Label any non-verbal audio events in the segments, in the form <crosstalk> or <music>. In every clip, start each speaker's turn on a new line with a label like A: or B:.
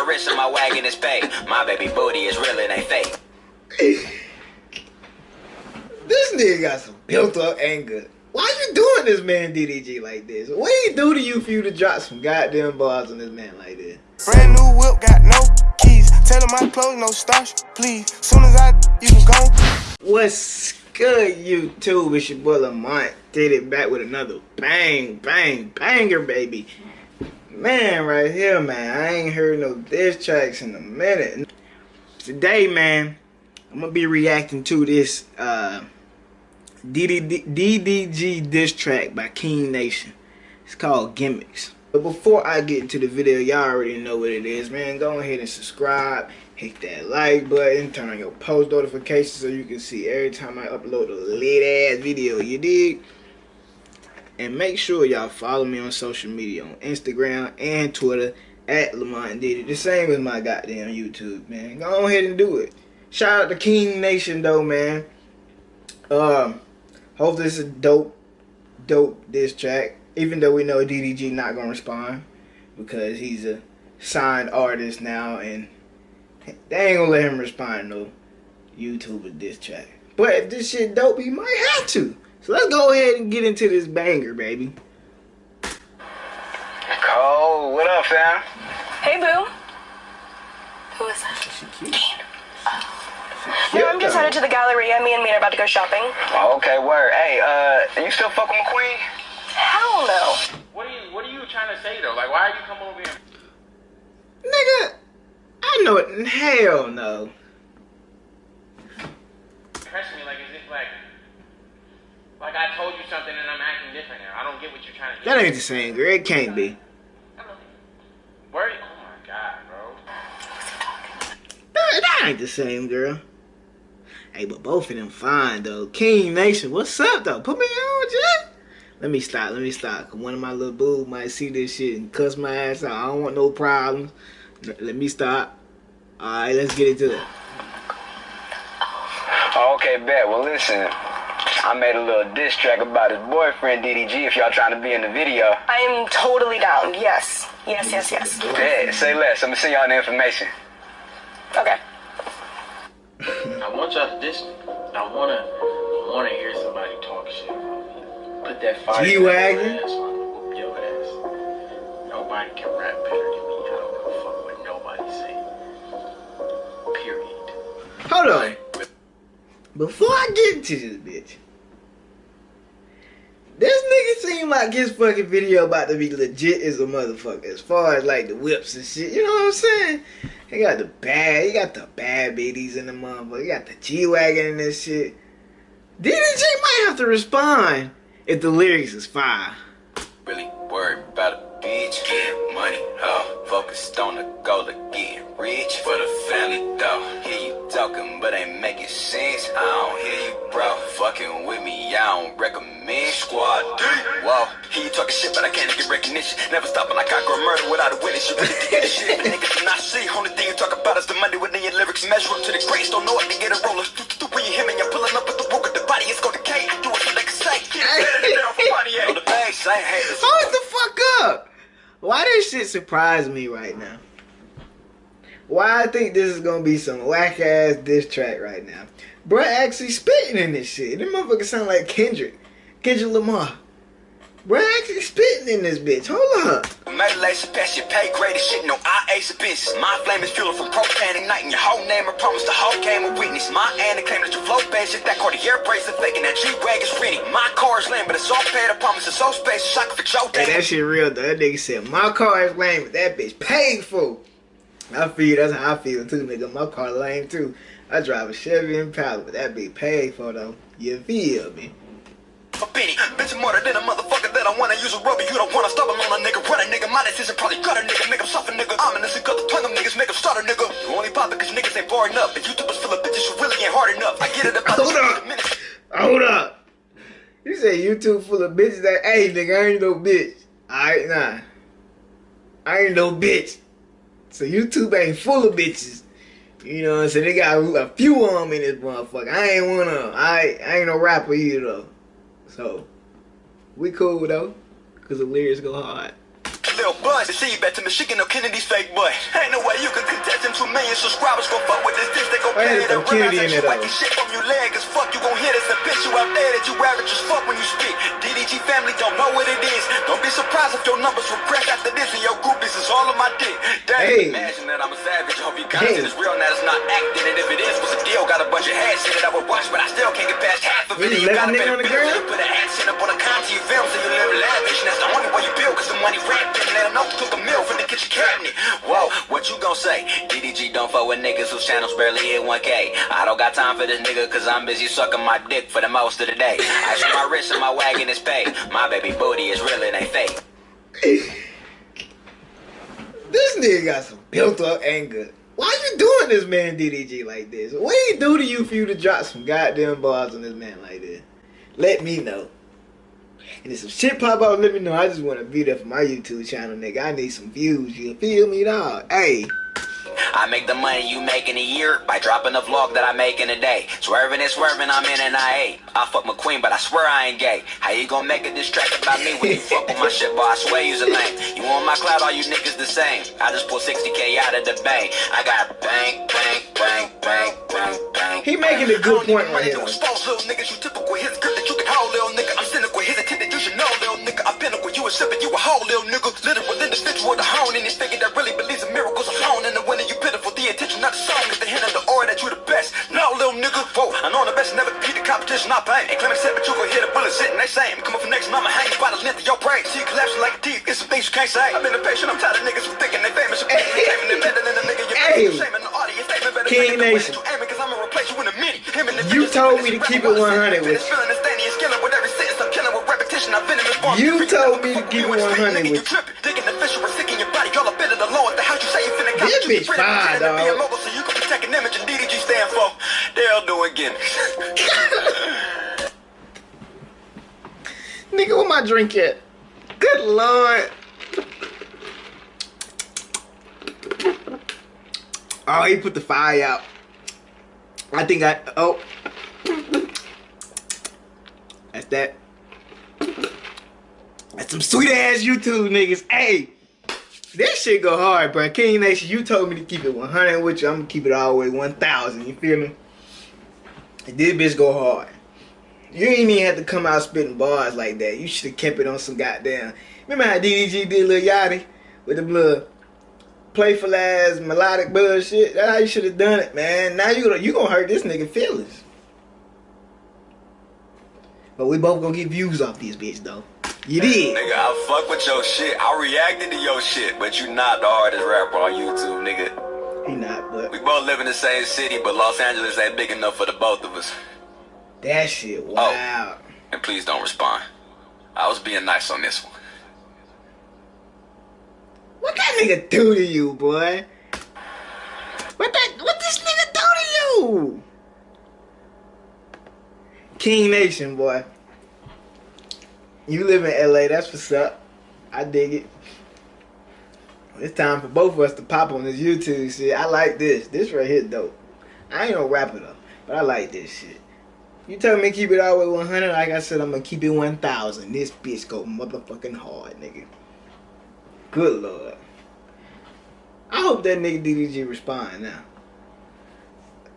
A: my wrist and my wagon is paid. My baby booty is real, it ain't fake. <laughs>
B: this nigga got some built up anger. Why you doing this man DDG like this? What he do to you for you to drop some goddamn bars on this man like this?
C: Brand new whip, got no keys. Tell him my clothes, no starch, please. Soon as I, you can go.
B: What's good, YouTube? It's your boy Lamont. Did it back with another bang, bang, banger, baby. Man, right here, man. I ain't heard no diss tracks in a minute. Today, man, I'm gonna be reacting to this uh DDG diss track by King Nation. It's called Gimmicks. But before I get into the video, y'all already know what it is, man. Go ahead and subscribe, hit that like button, turn on your post notifications so you can see every time I upload a lit ass video, you dig? And make sure y'all follow me on social media on Instagram and Twitter at Lamont Did It. The same as my goddamn YouTube, man. Go ahead and do it. Shout out to King Nation though, man. Um Hope this is dope, dope this track. Even though we know DDG not gonna respond because he's a signed artist now, and they ain't gonna let him respond no YouTube diss track. But if this shit dope, he might have to. So let's go ahead and get into this banger, baby.
A: Cole, what up, fam?
D: Hey, boo. Who is that?
B: She cute.
D: Oh. No, I'm just headed to the Galleria. Me and me are about to go shopping.
A: Oh, okay, word. Hey, uh, you still fucking with Queen?
D: Hell no.
E: What are you What are you trying to say though? Like, why are you coming over here?
B: Nigga, I know it. Hell no.
E: Pressing me like as if like, like I told you something and I'm acting different now. I don't get what you're trying to.
B: That ain't the same, girl. It can't be.
E: Where? Oh my god, bro.
B: That, that ain't the same, girl. Hey, but both of them fine though. King Nation, what's up though? Put me on, Jack. Let me stop. Let me stop. One of my little boo might see this shit and cuss my ass out. I don't want no problems. Let me stop. All right, let's get into it.
A: Oh, okay, bet. Well, listen. I made a little diss track about his boyfriend DDG. If y'all trying to be in the video,
D: I am totally down. Yes, yes, yes, yes.
A: bet. Say less. I'm gonna send y'all the information.
D: Okay.
E: I want y'all to this. I wanna, I wanna hear somebody talk shit. Put that fire.
B: G-Wagon?
E: in your ass, I'ma whoop your ass. Nobody can rap better than me. I don't give a fuck what nobody say. Period.
B: Hold on. Before I get into this bitch, this nigga seem like his fucking video about to be legit as a motherfucker. As far as like the whips and shit, you know what I'm saying? He got the bad, he got the bad biddies in the motherfucker. He got the G wagon and this shit. DDG might have to respond if the lyrics is fire.
A: Really worried about a bitch, get money, oh, focused on the goal of getting rich for the family, though. Hear you talking, but ain't making sense. I don't hear you, bro. Fucking with me, I don't recommend squad. Whoa, hear you talking shit, but I can't get recognition. Never stopping like I go murder without a witness. You really get this shit, but niggas not see. Only thing you talk about is the money within your lyrics. Measure up to the grace, don't know what to get a roller. When you hear me, you're pulling up with the work of the body, it's gonna decay. Do what they can say. Get it better down for money, yeah. On the base, I ain't haters.
B: Hold the fuck up. Why this shit surprise me right now? Why I think this is gonna be some whack ass diss track right now. Bruh actually spitting in this shit. This motherfucker sound like Kendrick. Kendrick Lamar. Bruh actually spitting in this bitch. Hold up.
A: Metalation past your pay grade shit, no I ace a bitch. My flame is fueling from propane igniting your whole name. I promise the whole game a witness. My and claim that your flow bad shit, that Cartier bracelet faking that G-Wag is renting. My car is lame, but it's all paid. I promise it's so I can fix your
B: Hey, that shit real though. That nigga said my car is lame, but that bitch paid for. I feel that's how I feel too, nigga. My car lame too. I drive a Chevy Impala, but that bitch paid for though. You feel me?
A: A penny, bitch, I'm than a motherfucker that I wanna use a rubber. You don't wanna stop on a nigga. Run a nigga, my decision probably cut a nigga. Make him suffer, nigga. I'm cut the tongue of niggas, make him start a nigga. You only pop cause niggas ain't far enough. If YouTubers full of bitches, you really ain't hard enough. I get it about
B: Hold up. Hold up. You say YouTube full of bitches that hey nigga, I ain't no bitch. Alright, nah. I ain't no bitch. So YouTube ain't full of bitches. You know what I'm saying? They got a few of them in this motherfucker. I ain't one of them. I, I ain't no rapper either though. So, we cool though. Cause the lyrics go hard.
A: Lil Buzz, see you back to Michigan or Kennedy's fake boy. Ain't no way you can contest them two million subscribers. Go fuck with this dish, they gon' play it
B: in it,
A: Whack
B: though?
A: shit from your leg, cause fuck you gon' hear this. And bitch you out there that you average as fuck when you speak. DDG family don't know what it is. Don't be surprised if your numbers will crash after this and your groupies is all on my dick. Damn,
B: Hey.
A: imagine that I'm a savage. Hope you content
B: Hey.
A: is real, now it's not acting. And if it is, what's the deal? Got a bunch of ass shit that I would watch, but I still can't get past half of it.
B: Really
A: You
B: left
A: gotta
B: nigga
A: pay
B: on the
A: the bills.
B: ground?
A: You put an accent up on a content film so you live lavish. And that's the only way you build, cause the money rampant. Let them know took a meal from the kitchen cabinet. Whoa, what you gon' say? DDG don't fuck with niggas whose channels barely hit 1K. I don't got time for this nigga cause I'm busy sucking my dick for the most of the day. I show my wrist and my wagon is paid. My baby booty is real, it ain't fake. <laughs>
B: This nigga got some built up anger. Why you doing this man DDG like this? What did he do to you for you to drop some goddamn bars on this man like this? Let me know. And if some shit pop out, let me know. I just want to be there for my YouTube channel, nigga. I need some views. You feel me, dog? Hey,
A: I make the money you make in a year by dropping a vlog that I make in a day. Swerving and swerving, I'm in an I8. I fuck McQueen, but I swear I ain't gay. How you gonna make a diss track about me when you fuck with my <laughs> shit, boy? I swear you's a lame. You want my cloud, all you niggas the same. I just pulled 60k out of the bank. I got bang, bang, bang, bang, bang, bang.
B: He making a good
A: I
B: point right here.
A: I pinnacle, you a you whole little nigga. Literal individual, the hone in this figure that really believes in miracles alone. And the winner, you pitiful. The intention, not the song, is the hint of the aura that you the best. No, little nigga, whoa, I know I'm the best, never beat the competition, not pain. Ain't claiming set, but you gon' hit a bullet sitting, they same. Come up from next, and I'ma hang by the length of your brain. See you collapsing like a teeth, it's some things you can't say. I've been impatient, I'm tired of niggas who thinking they famous. You're claiming they're better than the nigga you're
B: Hey.
A: shaming the audience. They better
B: King
A: think the way
B: Nation.
A: that you aiming, 'cause I'ma replace you in a minute. Him and the
B: You told me to keep it 100 with
A: finish
B: You told me to keep it
A: you and
B: 100
A: nigga, you
B: with-
A: tripping. Thinking the fish sick in your body. Y'all a the law at the house. You say you finna you
B: bitch fine,
A: be a
B: dog.
A: mogul, so you can protect an image. And DDG stand for they'll do again. <laughs>
B: nigga, where my drink at? Good lord. Oh, he put the fire out. I think I. Oh. That's that. That's some sweet ass YouTube niggas. Hey. this shit go hard, bro. King Nation, you told me to keep it 100 with you. I'm gonna keep it all the way 1,000. You feel me? This bitch go hard. You ain't even have to come out spitting bars like that. You should have kept it on some goddamn. Remember how DDG did Lil Yachty with the little playful ass melodic bullshit? That's how you should have done it, man. Now you gonna you gonna hurt this nigga feelings. But we both gonna get views off this bitch though. You did.
A: Nigga, I fuck with your shit. I reacted to your shit, but you not the hardest rapper on YouTube, nigga.
B: He not, but
A: We both live in the same city, but Los Angeles ain't big enough for the both of us.
B: that shit oh. wow.
A: And please don't respond. I was being nice on this one.
B: What that nigga do to you, boy? What that what this nigga do to you? King Nation, boy. You live in LA, that's what's up. I dig it. It's time for both of us to pop on this YouTube shit. I like this. This right here dope. I ain't gonna no rapper though, but I like this shit. You tell me keep it all the way 100, like I said, I'm gonna keep it 1,000. This bitch go motherfucking hard, nigga. Good lord. I hope that nigga DDG respond now.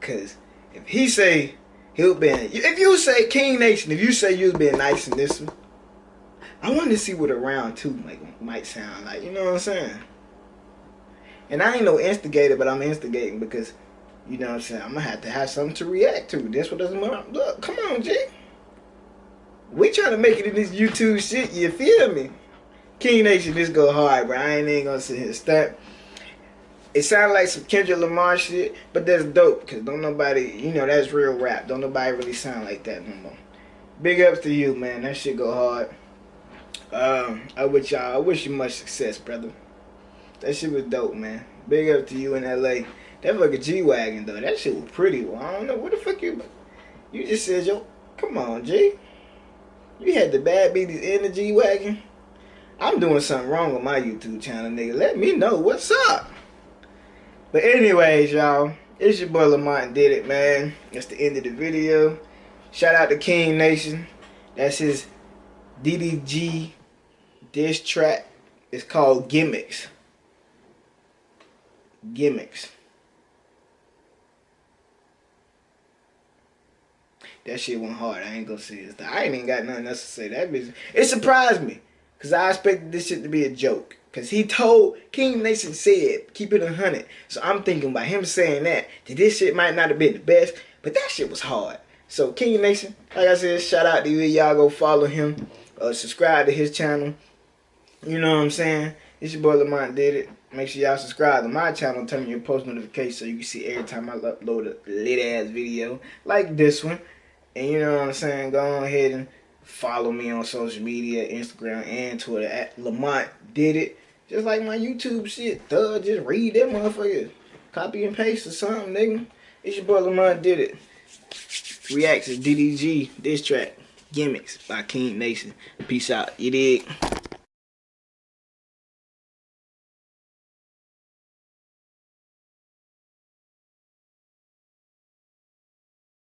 B: Cause if he say he'll be if you say King Nation, if you say you've been nice in this one, I wanted to see what a round two might might sound like. You know what I'm saying? And I ain't no instigator, but I'm instigating because you know what I'm saying. I'm gonna have to have something to react to. That's what doesn't matter. look. Come on, G. We trying to make it in this YouTube shit. You feel me? King Nation, this go hard, bro. I ain't even gonna sit here stunt. It sounded like some Kendrick Lamar shit, but that's dope, cause don't nobody, you know, that's real rap. Don't nobody really sound like that no more. Big ups to you, man. That shit go hard. Um, I wish y'all, I wish you much success, brother. That shit was dope, man. Big up to you in LA. That fucking G wagon though, that shit was pretty. Well, I don't know what the fuck you. You just said yo, come on, G. You had the bad beaties in the G wagon. I'm doing something wrong with my YouTube channel, nigga. Let me know what's up. But anyways, y'all, it's your boy Lamont did it, man. That's the end of the video. Shout out to King Nation. That's his DDG diss track is called Gimmicks. Gimmicks. That shit went hard. I ain't gonna say this. I ain't even got nothing else to say. That bitch. It surprised me. Cause I expected this shit to be a joke. Cause he told King Nation said keep it a hundred. So I'm thinking by him saying that, that this shit might not have been the best, but that shit was hard. So King Nation, like I said, shout out to you. Y'all go follow him. Uh, subscribe to his channel. You know what I'm saying? It's your boy Lamont did it. Make sure y'all subscribe to my channel. Turn your post notifications so you can see every time I upload a lit ass video like this one. And you know what I'm saying? Go ahead and follow me on social media, Instagram and Twitter at Lamont Did It. Just like my YouTube shit. Thug, just read that motherfucker. Copy and paste or something, nigga. It's your boy Lamont Did It. Reacts to DDG, this track, Gimmicks by King Nation. Peace out. You dig?